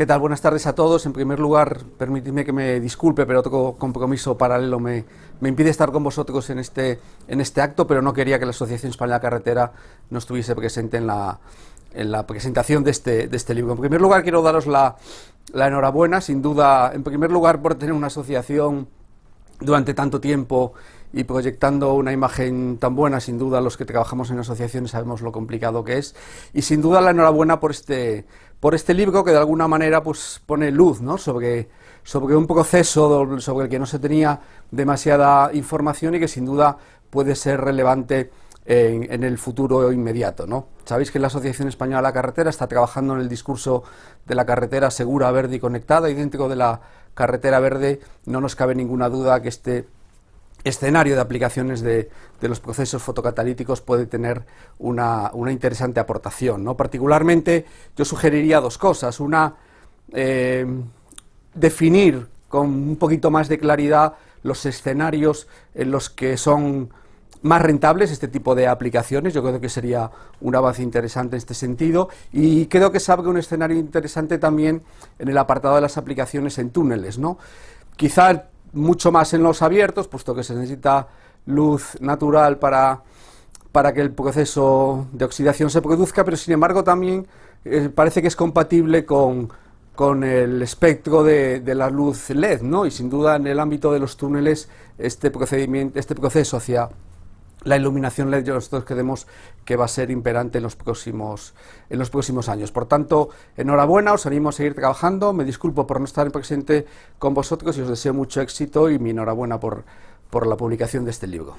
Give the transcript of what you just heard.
¿Qué tal? Buenas tardes a todos. En primer lugar, permitidme que me disculpe, pero otro compromiso paralelo me, impide estar con vosotros en este, en este acto, pero no quería que la Asociación Española Carretera no estuviese presente en la, en la presentación de este, de este libro. En primer lugar, quiero daros la, la enhorabuena, sin duda, en primer lugar, por tener una asociación durante tanto tiempo y proyectando una imagen tan buena, sin duda los que trabajamos en asociaciones sabemos lo complicado que es, y sin duda la enhorabuena por este, por este libro que de alguna manera pues, pone luz ¿no? sobre, un proceso sobre el que no se tenía demasiada información y que sin duda puede ser relevante en, en, el futuro inmediato. ¿no? Sabéis que la Asociación Española de la Carretera está trabajando en el discurso de la carretera segura, verde y conectada, y dentro de la carretera verde no nos cabe ninguna duda que este escenario de aplicaciones de, los procesos fotocatalíticos puede tener una, una interesante aportación. ¿no? Particularmente yo sugeriría dos cosas. Una, eh, definir con un poquito más de claridad los escenarios en los que son más rentables este tipo de aplicaciones, yo creo que sería un avance interesante en este sentido y creo que se abre un escenario interesante también en el apartado de las aplicaciones en túneles. ¿no? Quizá mucho más en los abiertos, puesto que se necesita luz natural para, para que el proceso de oxidación se produzca, pero sin embargo también eh, parece que es compatible con, con el espectro de, de, la luz LED, ¿no? Y sin duda en el ámbito de los túneles este procedimiento, este proceso hacia la iluminación LED nosotros creemos que va a ser imperante en los próximos en los próximos años. Por tanto, enhorabuena, os animo a seguir trabajando, me disculpo por no estar presente con vosotros y os deseo mucho éxito y mi enhorabuena por, por la publicación de este libro.